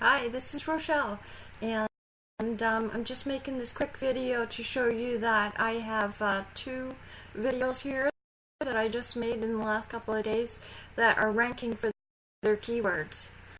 Hi, this is Rochelle, and, and um, I'm just making this quick video to show you that I have uh, two videos here that I just made in the last couple of days that are ranking for their keywords.